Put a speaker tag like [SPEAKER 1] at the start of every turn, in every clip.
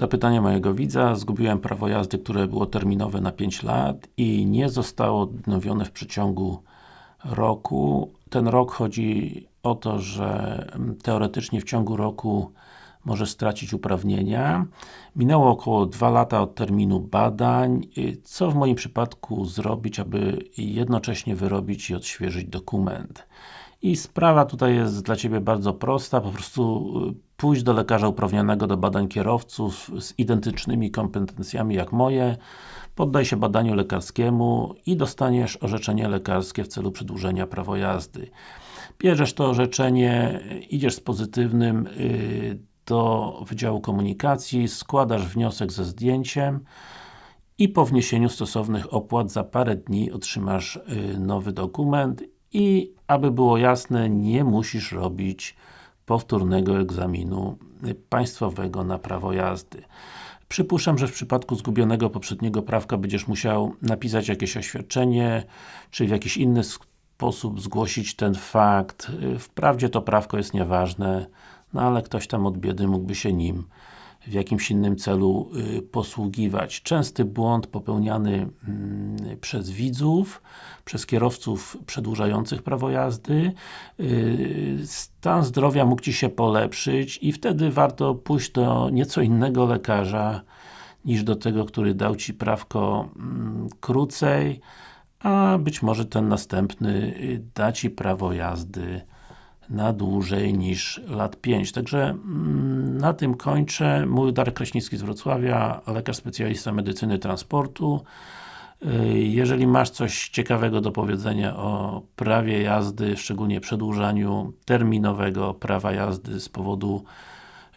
[SPEAKER 1] Zapytanie mojego widza. Zgubiłem prawo jazdy, które było terminowe na 5 lat i nie zostało odnowione w przeciągu roku. Ten rok chodzi o to, że teoretycznie w ciągu roku możesz stracić uprawnienia. Minęło około 2 lata od terminu badań. Co w moim przypadku zrobić, aby jednocześnie wyrobić i odświeżyć dokument? I sprawa tutaj jest dla Ciebie bardzo prosta, po prostu pójść do lekarza uprawnionego do badań kierowców z identycznymi kompetencjami jak moje, poddaj się badaniu lekarskiemu i dostaniesz orzeczenie lekarskie w celu przedłużenia prawa jazdy. Bierzesz to orzeczenie, idziesz z pozytywnym yy, do Wydziału Komunikacji, składasz wniosek ze zdjęciem i po wniesieniu stosownych opłat za parę dni otrzymasz yy, nowy dokument i aby było jasne, nie musisz robić powtórnego egzaminu państwowego na prawo jazdy. Przypuszczam, że w przypadku zgubionego poprzedniego prawka będziesz musiał napisać jakieś oświadczenie, czy w jakiś inny sposób zgłosić ten fakt. Wprawdzie to prawko jest nieważne, no ale ktoś tam od biedy mógłby się nim w jakimś innym celu y, posługiwać. Częsty błąd popełniany mm, przez widzów, przez kierowców przedłużających prawo jazdy. Y, stan zdrowia mógł Ci się polepszyć i wtedy warto pójść do nieco innego lekarza niż do tego, który dał Ci prawko mm, krócej, a być może ten następny y, da Ci prawo jazdy na dłużej niż lat 5. Także mm, na tym kończę. Mój Darek Kraśnicki z Wrocławia, lekarz specjalista medycyny transportu. Y, jeżeli masz coś ciekawego do powiedzenia o prawie jazdy, szczególnie przedłużaniu terminowego prawa jazdy z powodu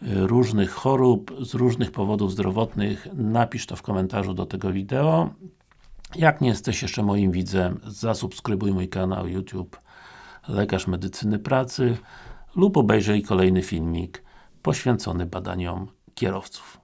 [SPEAKER 1] y, różnych chorób, z różnych powodów zdrowotnych, napisz to w komentarzu do tego wideo. Jak nie jesteś jeszcze moim widzem, zasubskrybuj mój kanał YouTube lekarz medycyny pracy lub obejrzyj kolejny filmik poświęcony badaniom kierowców.